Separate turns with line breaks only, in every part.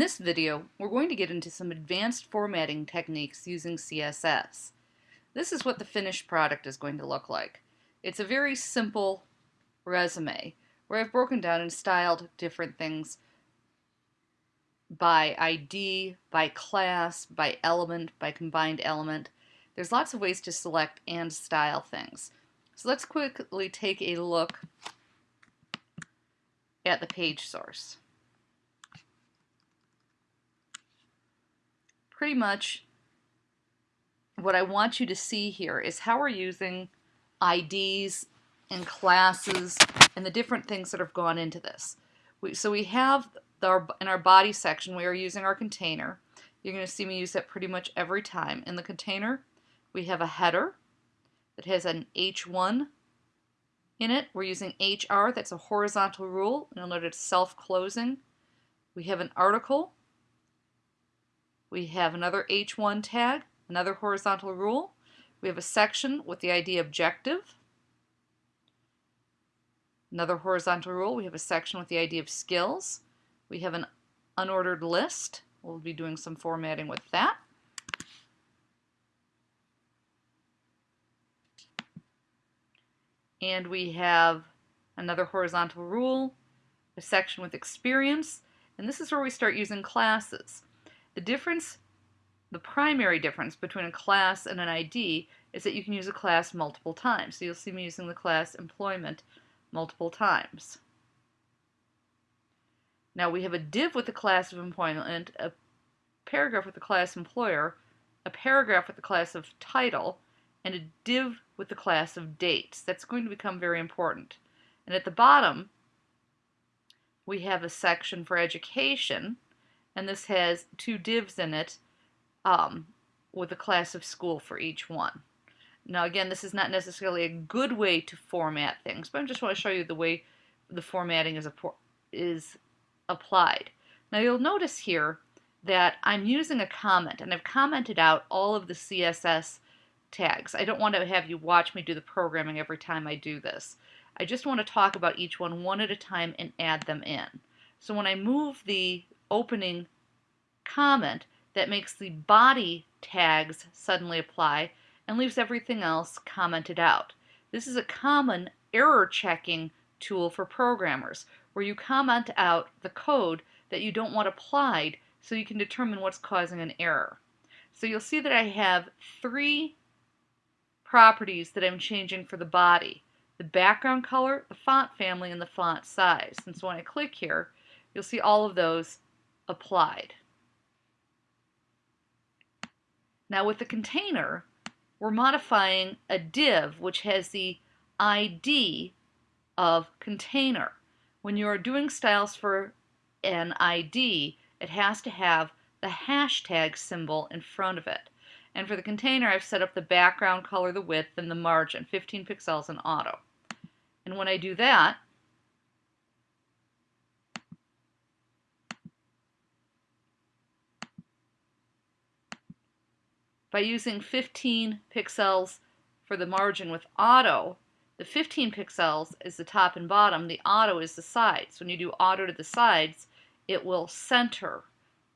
this video, we're going to get into some advanced formatting techniques using CSS. This is what the finished product is going to look like. It's a very simple resume where I've broken down and styled different things by ID, by class, by element, by combined element. There's lots of ways to select and style things. So let's quickly take a look at the page source. Pretty much what I want you to see here is how we're using IDs and classes and the different things that have gone into this. We, so we have the, in our body section, we are using our container. You're going to see me use that pretty much every time. In the container, we have a header that has an H1 in it. We're using HR, that's a horizontal rule. You'll note it's self-closing. We have an article. We have another H1 tag, another horizontal rule. We have a section with the ID objective. Another horizontal rule, we have a section with the ID of skills. We have an unordered list. We'll be doing some formatting with that. And we have another horizontal rule, a section with experience, and this is where we start using classes. The difference, the primary difference between a class and an ID is that you can use a class multiple times. So you'll see me using the class employment multiple times. Now we have a div with the class of employment, a paragraph with the class employer, a paragraph with the class of title, and a div with the class of dates. That's going to become very important. And at the bottom, we have a section for education, and this has two divs in it um, with a class of school for each one. Now again, this is not necessarily a good way to format things, but I just want to show you the way the formatting is, is applied. Now you'll notice here that I'm using a comment, and I've commented out all of the CSS tags. I don't want to have you watch me do the programming every time I do this. I just want to talk about each one one at a time and add them in. So when I move the opening comment, that makes the body tags suddenly apply and leaves everything else commented out. This is a common error checking tool for programmers where you comment out the code that you don't want applied so you can determine what's causing an error. So you'll see that I have three properties that I'm changing for the body. The background color, the font family, and the font size. And so when I click here, you'll see all of those applied. Now with the container, we're modifying a div which has the ID of container. When you are doing styles for an ID, it has to have the hashtag symbol in front of it. And for the container, I've set up the background color, the width, and the margin, 15 pixels in auto. And when I do that, by using 15 pixels for the margin with auto, the 15 pixels is the top and bottom, the auto is the sides. When you do auto to the sides, it will center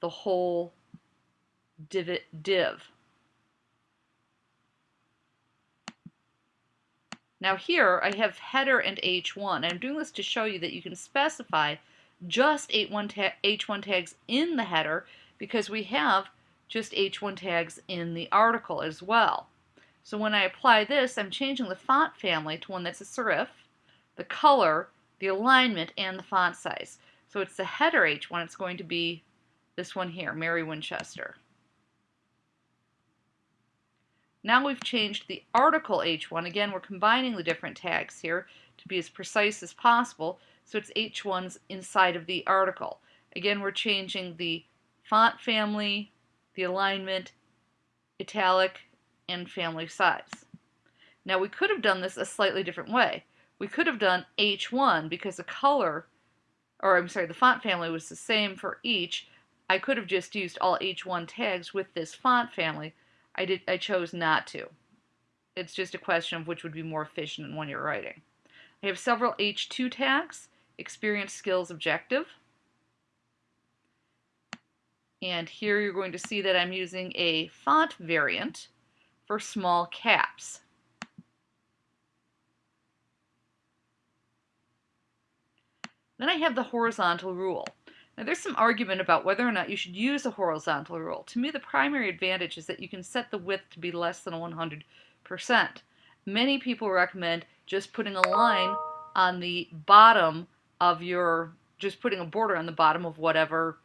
the whole div. div. Now here I have header and H1. I'm doing this to show you that you can specify just H1, ta H1 tags in the header because we have just H1 tags in the article as well. So when I apply this, I'm changing the font family to one that's a serif, the color, the alignment, and the font size. So it's the header H1, it's going to be this one here, Mary Winchester. Now we've changed the article H1. Again, we're combining the different tags here to be as precise as possible. So it's H1's inside of the article. Again, we're changing the font family, the alignment, italic, and family size. Now we could have done this a slightly different way. We could have done H1 because the color, or I'm sorry, the font family was the same for each. I could have just used all H1 tags with this font family, I, did, I chose not to. It's just a question of which would be more efficient when you're writing. I have several H2 tags, experience, skills, objective. And here you're going to see that I'm using a font variant for small caps. Then I have the horizontal rule. Now there's some argument about whether or not you should use a horizontal rule. To me the primary advantage is that you can set the width to be less than 100%. Many people recommend just putting a line on the bottom of your, just putting a border on the bottom of whatever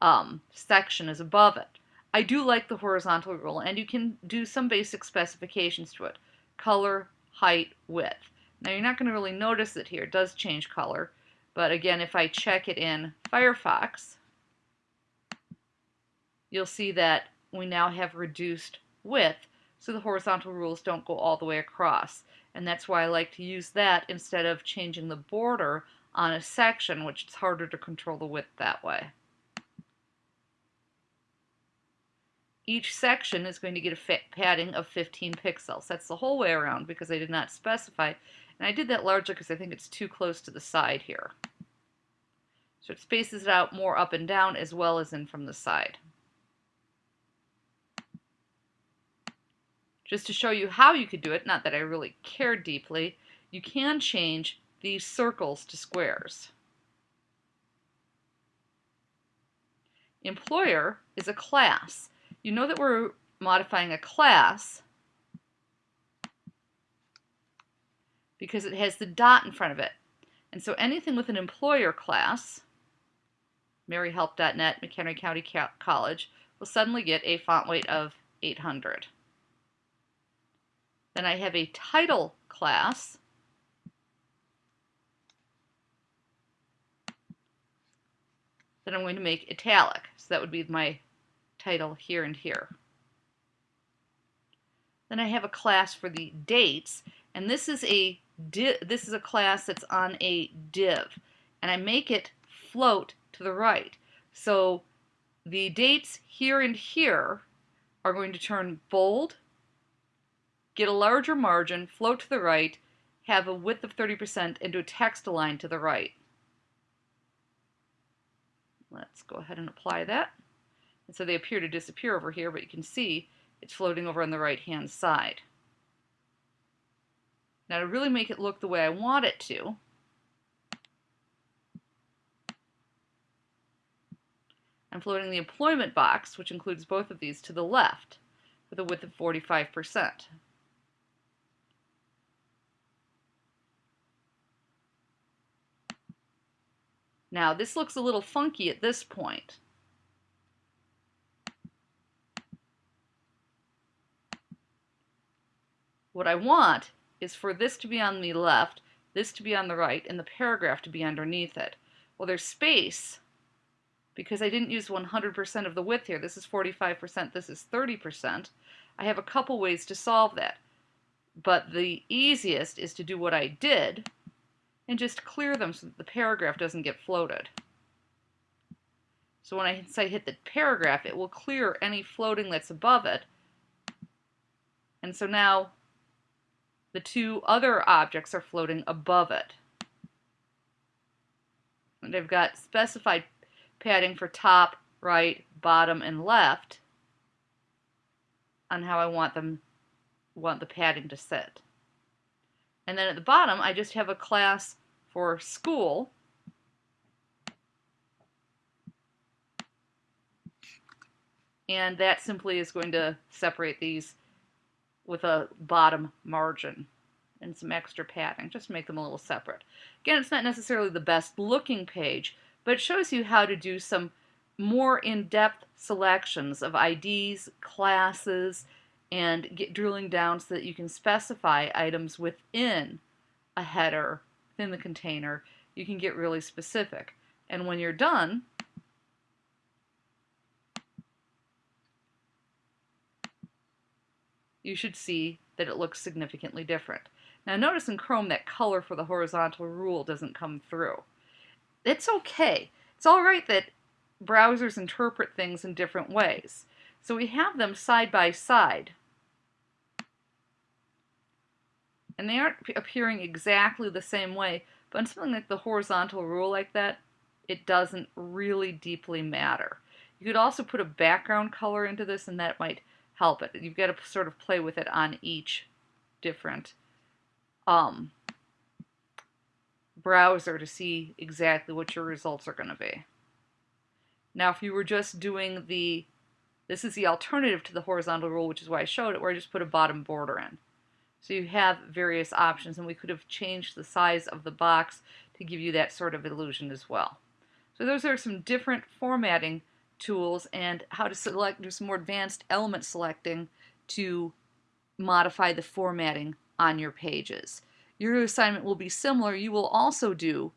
um, section is above it. I do like the horizontal rule and you can do some basic specifications to it. Color, height, width. Now you're not going to really notice it here. It does change color. But again, if I check it in Firefox, you'll see that we now have reduced width so the horizontal rules don't go all the way across. And that's why I like to use that instead of changing the border on a section, which is harder to control the width that way. Each section is going to get a padding of 15 pixels. That's the whole way around because I did not specify and I did that larger because I think it's too close to the side here. So it spaces it out more up and down as well as in from the side. Just to show you how you could do it, not that I really care deeply, you can change these circles to squares. Employer is a class. You know that we're modifying a class because it has the dot in front of it. And so anything with an employer class, maryhelp.net, McHenry County College, will suddenly get a font weight of 800. Then I have a title class. That I'm going to make italic. So that would be my title here and here. Then I have a class for the dates, and this is a this is a class that's on a div, and I make it float to the right. So the dates here and here are going to turn bold, get a larger margin, float to the right, have a width of 30%, and do a text align to the right. Let's go ahead and apply that. And so they appear to disappear over here, but you can see it's floating over on the right hand side. Now to really make it look the way I want it to, I'm floating the employment box, which includes both of these, to the left with a width of 45%. Now this looks a little funky at this point. What I want is for this to be on the left, this to be on the right, and the paragraph to be underneath it. Well, there's space because I didn't use 100% of the width here. This is 45%, this is 30%. I have a couple ways to solve that. But the easiest is to do what I did and just clear them so that the paragraph doesn't get floated. So when I say hit the paragraph, it will clear any floating that's above it. And so now the two other objects are floating above it. And I've got specified padding for top, right, bottom, and left on how I want them want the padding to sit. And then at the bottom, I just have a class for school. And that simply is going to separate these with a bottom margin and some extra padding, just make them a little separate. Again, it's not necessarily the best looking page, but it shows you how to do some more in-depth selections of IDs, classes, and get drilling down so that you can specify items within a header, within the container. You can get really specific. And when you're done, you should see that it looks significantly different. Now notice in Chrome that color for the horizontal rule doesn't come through. It's okay. It's all right that browsers interpret things in different ways. So we have them side by side. And they aren't appearing exactly the same way, but on something like the horizontal rule like that, it doesn't really deeply matter. You could also put a background color into this and that might help it. You've got to sort of play with it on each different um, browser to see exactly what your results are going to be. Now if you were just doing the, this is the alternative to the horizontal rule, which is why I showed it, where I just put a bottom border in. So you have various options, and we could have changed the size of the box to give you that sort of illusion as well. So those are some different formatting tools and how to select, do some more advanced element selecting to modify the formatting on your pages. Your assignment will be similar. You will also do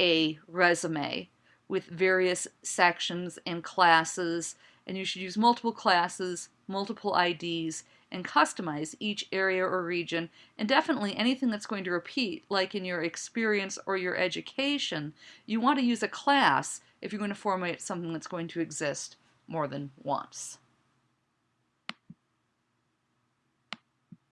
a resume with various sections and classes, and you should use multiple classes, multiple IDs, and customize each area or region, and definitely anything that's going to repeat, like in your experience or your education, you want to use a class if you're going to format something that's going to exist more than once.